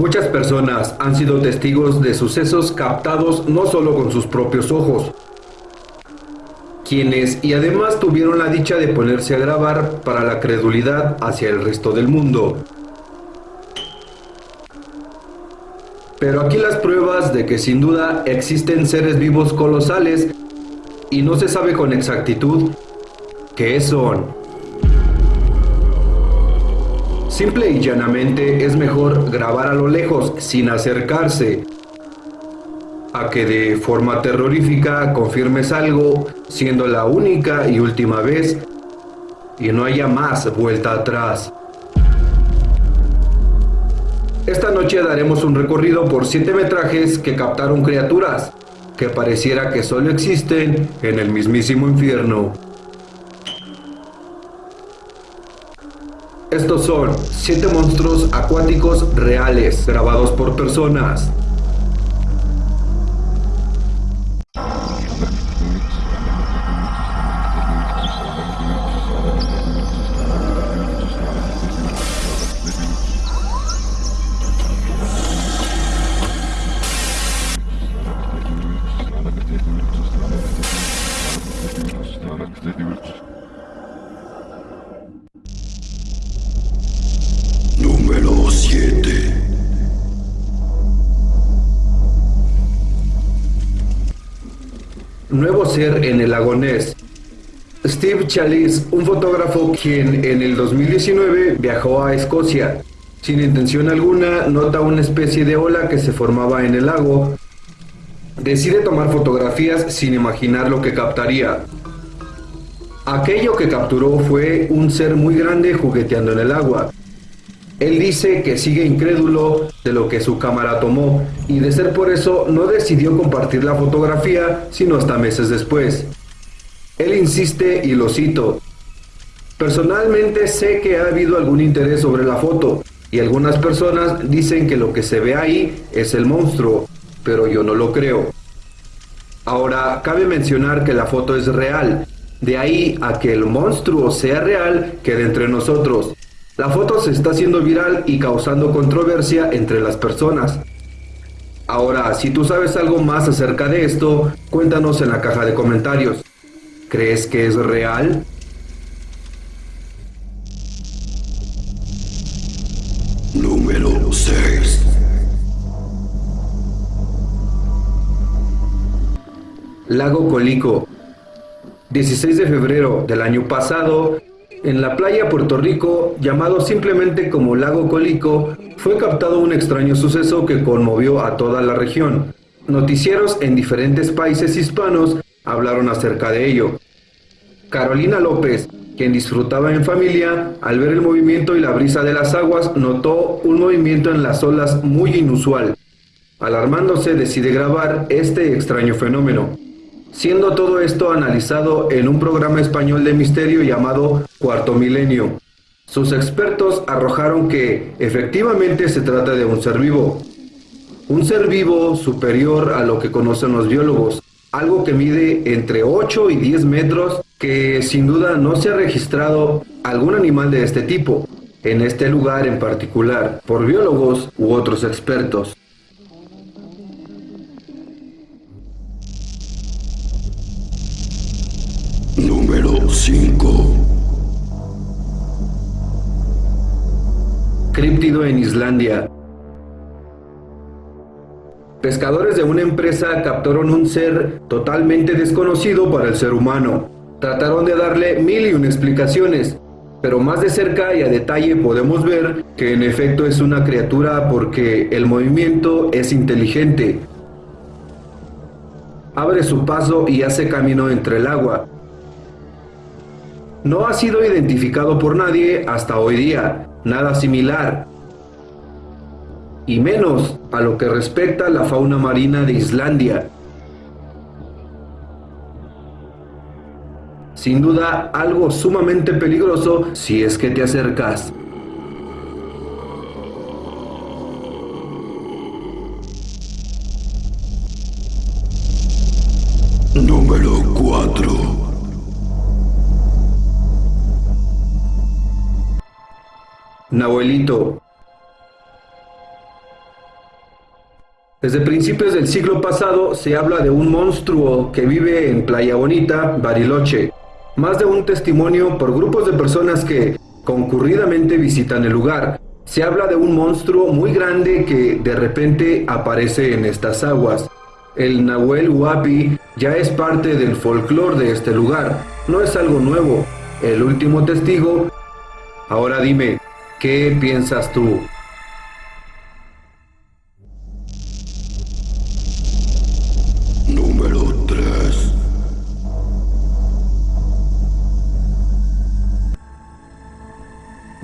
Muchas personas han sido testigos de sucesos captados no solo con sus propios ojos, quienes y además tuvieron la dicha de ponerse a grabar para la credulidad hacia el resto del mundo. Pero aquí las pruebas de que sin duda existen seres vivos colosales y no se sabe con exactitud qué son. Simple y llanamente es mejor grabar a lo lejos sin acercarse a que de forma terrorífica confirmes algo siendo la única y última vez y no haya más vuelta atrás. Esta noche daremos un recorrido por siete metrajes que captaron criaturas que pareciera que solo existen en el mismísimo infierno. Estos son 7 monstruos acuáticos reales grabados por personas. Nuevo ser en el lago Steve Chalice, un fotógrafo quien en el 2019 viajó a Escocia. Sin intención alguna, nota una especie de ola que se formaba en el lago. Decide tomar fotografías sin imaginar lo que captaría. Aquello que capturó fue un ser muy grande jugueteando en el agua. Él dice que sigue incrédulo de lo que su cámara tomó y de ser por eso no decidió compartir la fotografía sino hasta meses después. Él insiste y lo cito. Personalmente sé que ha habido algún interés sobre la foto y algunas personas dicen que lo que se ve ahí es el monstruo, pero yo no lo creo. Ahora, cabe mencionar que la foto es real, de ahí a que el monstruo sea real quede entre nosotros. La foto se está haciendo viral y causando controversia entre las personas. Ahora, si tú sabes algo más acerca de esto, cuéntanos en la caja de comentarios. ¿Crees que es real? Número 6 Lago Colico 16 de febrero del año pasado, en la playa Puerto Rico, llamado simplemente como Lago Colico, fue captado un extraño suceso que conmovió a toda la región. Noticieros en diferentes países hispanos hablaron acerca de ello. Carolina López, quien disfrutaba en familia, al ver el movimiento y la brisa de las aguas, notó un movimiento en las olas muy inusual. Alarmándose, decide grabar este extraño fenómeno siendo todo esto analizado en un programa español de misterio llamado Cuarto Milenio. Sus expertos arrojaron que efectivamente se trata de un ser vivo. Un ser vivo superior a lo que conocen los biólogos, algo que mide entre 8 y 10 metros, que sin duda no se ha registrado algún animal de este tipo, en este lugar en particular, por biólogos u otros expertos. 5 Críptido en Islandia. Pescadores de una empresa captaron un ser totalmente desconocido para el ser humano. Trataron de darle mil y una explicaciones, pero más de cerca y a detalle podemos ver que en efecto es una criatura porque el movimiento es inteligente. Abre su paso y hace camino entre el agua, no ha sido identificado por nadie hasta hoy día, nada similar, y menos a lo que respecta a la fauna marina de Islandia. Sin duda algo sumamente peligroso si es que te acercas. Nahuelito. Desde principios del siglo pasado se habla de un monstruo que vive en Playa Bonita, Bariloche. Más de un testimonio por grupos de personas que concurridamente visitan el lugar. Se habla de un monstruo muy grande que de repente aparece en estas aguas. El Nahuel Huapi ya es parte del folclore de este lugar, no es algo nuevo. El último testigo. Ahora dime, ¿qué piensas tú? Número 3.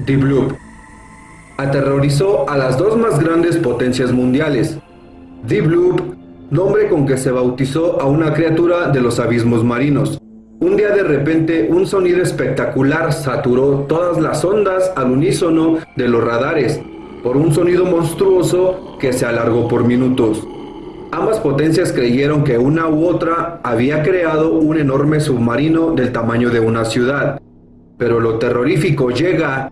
Deep Loop aterrorizó a las dos más grandes potencias mundiales. Deep Loop, nombre con que se bautizó a una criatura de los abismos marinos. Un día de repente un sonido espectacular saturó todas las ondas al unísono de los radares por un sonido monstruoso que se alargó por minutos. Ambas potencias creyeron que una u otra había creado un enorme submarino del tamaño de una ciudad, pero lo terrorífico llega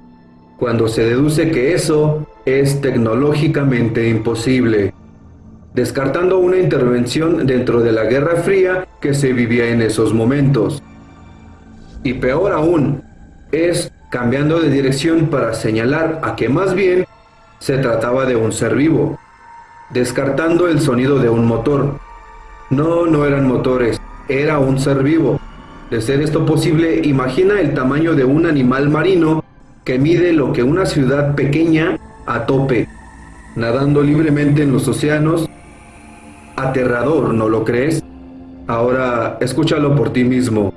cuando se deduce que eso es tecnológicamente imposible, descartando una intervención dentro de la Guerra Fría que se vivía en esos momentos. Y peor aún, es cambiando de dirección para señalar a que más bien se trataba de un ser vivo, descartando el sonido de un motor. No, no eran motores, era un ser vivo. De ser esto posible, imagina el tamaño de un animal marino que mide lo que una ciudad pequeña a tope, nadando libremente en los océanos. Aterrador, ¿no lo crees? Ahora escúchalo por ti mismo.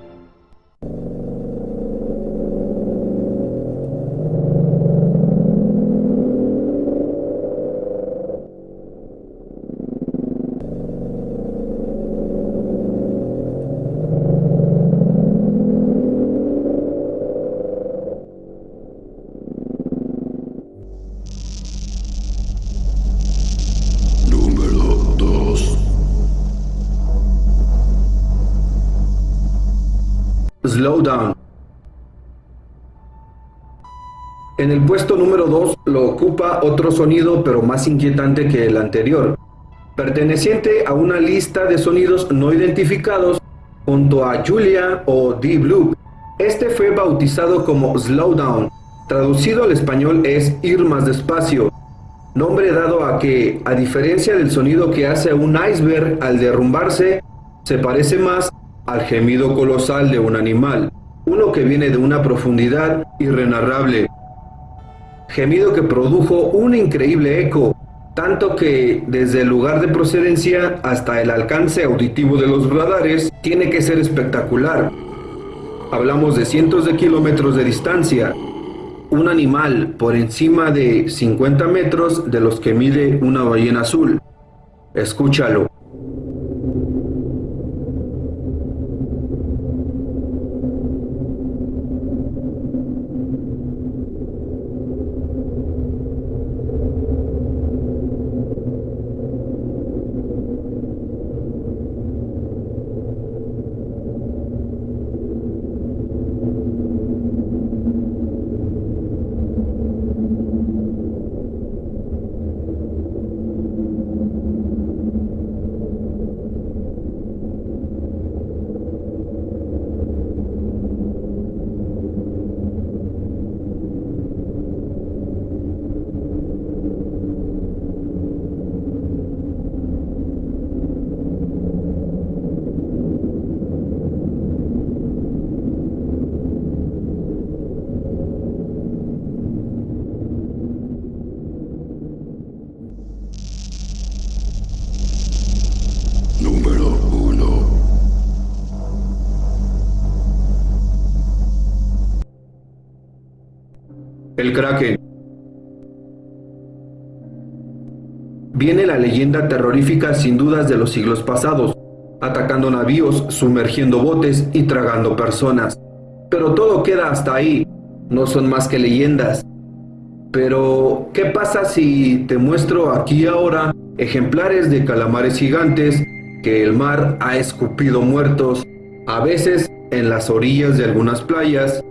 Número 2. Slow Down. En el puesto número 2 lo ocupa otro sonido pero más inquietante que el anterior, perteneciente a una lista de sonidos no identificados junto a Julia o Deep Loop. Este fue bautizado como Slow Down, traducido al español es ir más despacio, nombre dado a que, a diferencia del sonido que hace un iceberg al derrumbarse, se parece más al gemido colosal de un animal, uno que viene de una profundidad irrenarrable. Gemido que produjo un increíble eco, tanto que desde el lugar de procedencia hasta el alcance auditivo de los radares tiene que ser espectacular. Hablamos de cientos de kilómetros de distancia, un animal por encima de 50 metros de los que mide una ballena azul. Escúchalo. Número 1. El Viene la leyenda terrorífica sin dudas de los siglos pasados, atacando navíos, sumergiendo botes y tragando personas. Pero todo queda hasta ahí, no son más que leyendas. Pero, ¿qué pasa si te muestro aquí ahora ejemplares de calamares gigantes que el mar ha escupido muertos, a veces en las orillas de algunas playas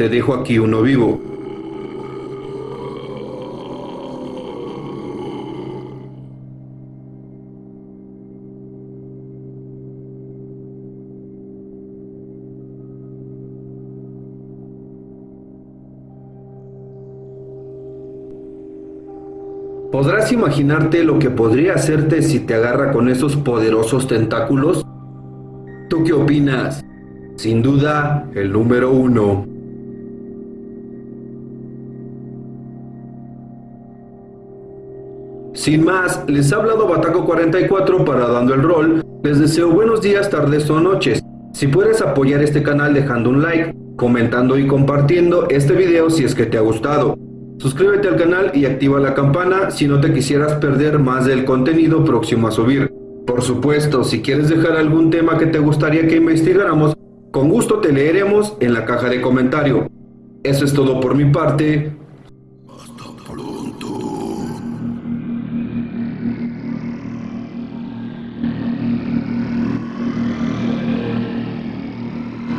te dejo aquí uno vivo. ¿Podrás imaginarte lo que podría hacerte si te agarra con esos poderosos tentáculos? ¿Tú qué opinas? Sin duda, el número uno. Sin más, les ha hablado Bataco 44 para Dando el Rol. Les deseo buenos días, tardes o noches. Si puedes apoyar este canal dejando un like, comentando y compartiendo este video si es que te ha gustado. Suscríbete al canal y activa la campana si no te quisieras perder más del contenido próximo a subir. Por supuesto, si quieres dejar algún tema que te gustaría que investigáramos, con gusto te leeremos en la caja de comentario. Eso es todo por mi parte.